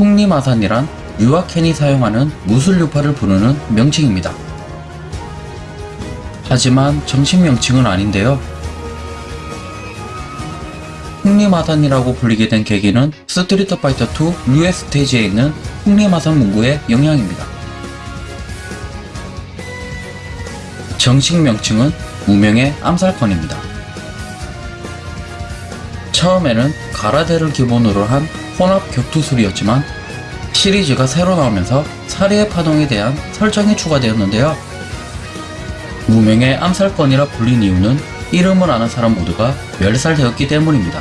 풍림화산이란 류와 켄이 사용하는 무술유파를 부르는 명칭입니다. 하지만 정식 명칭은 아닌데요. 풍림화산이라고 불리게 된 계기는 스트리트 파이터 2 류의 스테이지에 있는 풍림화산 문구의 영향입니다. 정식 명칭은 무명의 암살권입니다. 처음에는 가라데를 기본으로 한 혼합 격투술이었지만 시리즈가 새로 나오면서 살해의 파동에 대한 설정이 추가되었는데요. 무명의 암살권이라 불린 이유는 이름을 아는 사람 모두가 멸살되었기 때문입니다.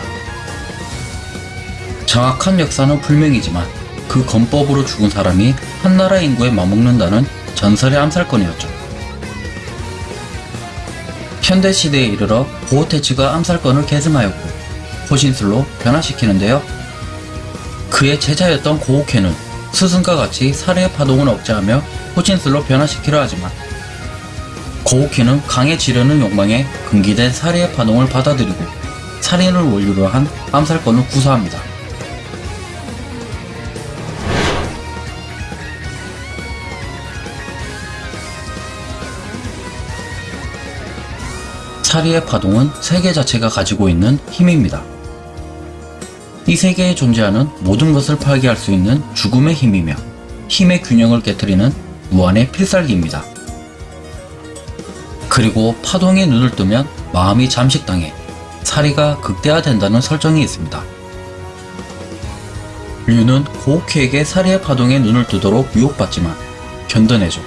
정확한 역사는 불명이지만 그 건법으로 죽은 사람이 한 나라 인구에 맞먹는다는 전설의 암살권이었죠. 현대시대에 이르러 고호테츠가 암살권을 계승하였고 호신술로 변화시키는데요. 그의 제자였던 고호케는 스승과 같이 살해의 파동을 억제하며 호신술로 변화시키려 하지만 고호케는 강해지려는 욕망에 금기된 살해의 파동을 받아들이고 살인을 원료로 한 암살권을 구사합니다. 사리의 파동은 세계 자체가 가지고 있는 힘입니다. 이 세계에 존재하는 모든 것을 파괴할 수 있는 죽음의 힘이며 힘의 균형을 깨뜨리는 무한의 필살기입니다. 그리고 파동에 눈을 뜨면 마음이 잠식당해 사리가 극대화된다는 설정이 있습니다. 류는 고우키에게 사리의 파동에 눈을 뜨도록 유혹받지만 견뎌내죠.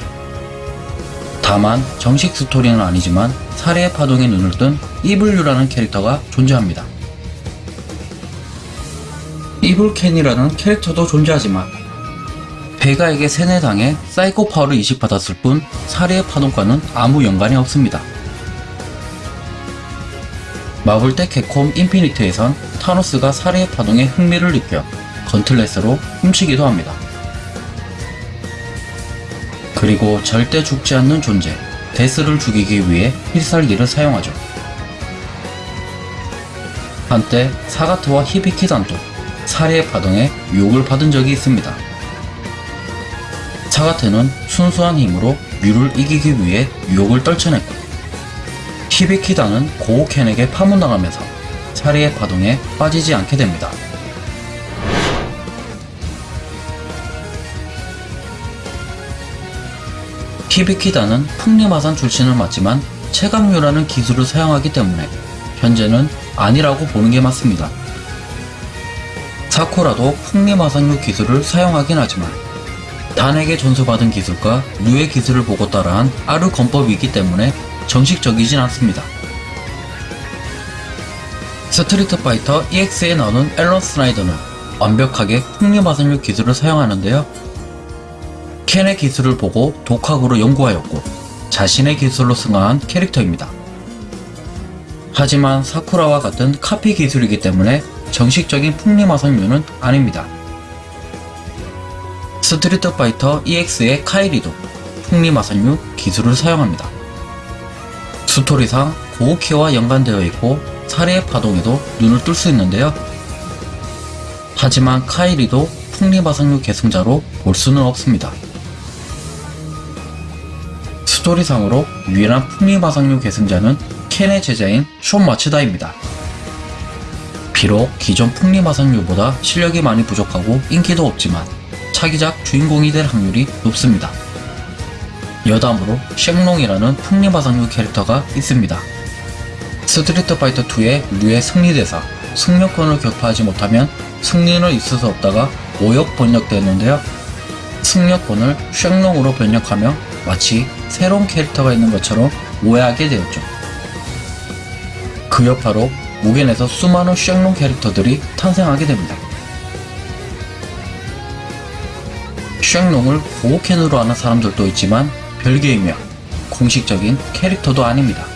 다만 정식 스토리는 아니지만 살해의 파동에 눈을 뜬 이블류라는 캐릭터가 존재합니다. 이블켄이라는 캐릭터도 존재하지만 베가에게 세뇌당해 사이코 파워를 이식받았을 뿐 살해의 파동과는 아무 연관이 없습니다. 마블 대 캡콤 인피니트에선 타노스가 살해의 파동에 흥미를 느껴 건틀렛으로 훔치기도 합니다. 그리고 절대 죽지 않는 존재, 데스를 죽이기 위해 필살기를 사용하죠. 한때 사가트와 히비키단도 살해의 파동에 유혹을 받은 적이 있습니다. 사가트는 순수한 힘으로 뮤를 이기기 위해 유혹을 떨쳐냈고 히비키단은 고우켄에게 파문당하면서 살해의 파동에 빠지지 않게 됩니다. 히비키다는 풍리마산 출신을 맞지만 체감류라는 기술을 사용하기 때문에 현재는 아니라고 보는 게 맞습니다. 사쿠라도 풍리마산류 기술을 사용하긴 하지만 단에게 전수받은 기술과 류의 기술을 보고 따라한 아르 건법이기 때문에 정식적이진 않습니다. 스트리트 파이터 EX에 나오는 앨런 스나이더는 완벽하게 풍림화산류 기술을 사용하는데요. 켄의 기술을 보고 독학으로 연구하였고 자신의 기술로 승화한 캐릭터입니다. 하지만 사쿠라와 같은 카피 기술이기 때문에 정식적인 풍림화산류는 아닙니다. 스트리트 파이터 EX의 카이리도 풍리마성류 기술을 사용합니다. 스토리상 고우키와 연관되어 있고 살해의 파동에도 눈을 뜰 수 있는데요. 하지만 카이리도 풍리마성류 계승자로 볼 수는 없습니다. 스토리상으로 유일한 풍리마상류 계승자는 켄의 제자인 숀 마츠다입니다. 비록 기존 풍리마상류보다 실력이 많이 부족하고 인기도 없지만 차기작 주인공이 될 확률이 높습니다. 여담으로 쉥롱이라는 풍림화산류 캐릭터가 있습니다. 스트리트 파이터 2의 류의 승리대사 승룡권을 격파하지 못하면 승리는 있을 수 없다가 오역 번역되었는데요. 승룡권을 쉥롱으로 번역하며 마치 새로운 캐릭터가 있는 것처럼 오해하게 되었죠. 그 여파로 무겐에서 수많은 쉥롱 캐릭터들이 탄생하게 됩니다. 쉥롱을 고우캔으로 아는 사람들도 있지만 별개이며 공식적인 캐릭터도 아닙니다.